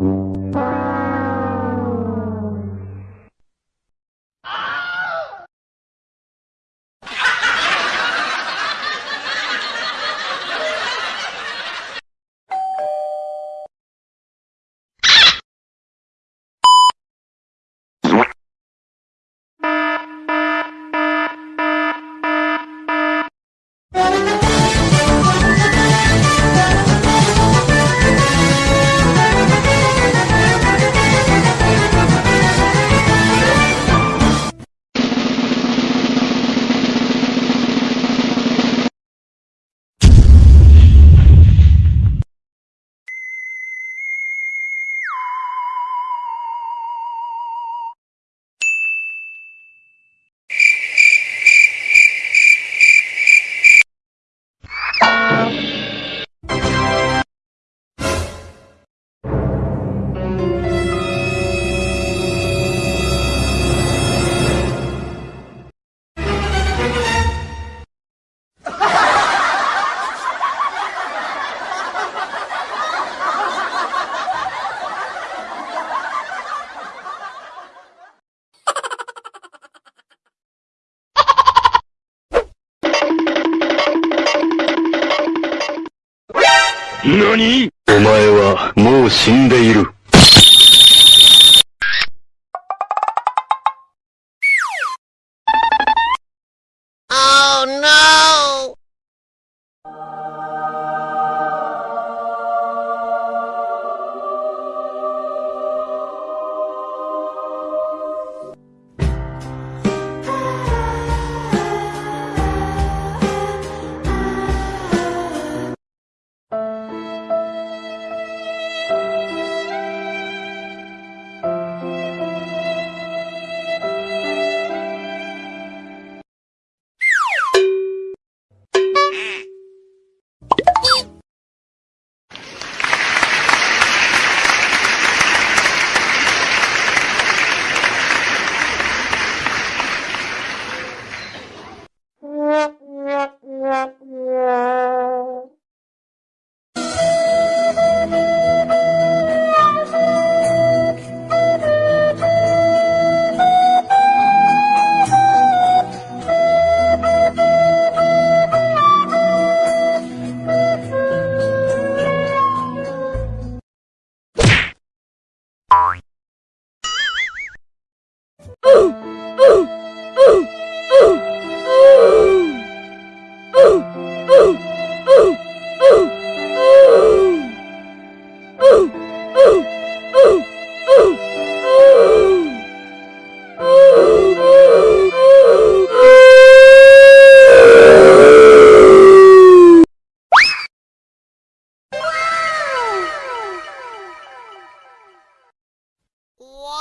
Mm-hmm. 何？お前はもう死んでいる。Wow!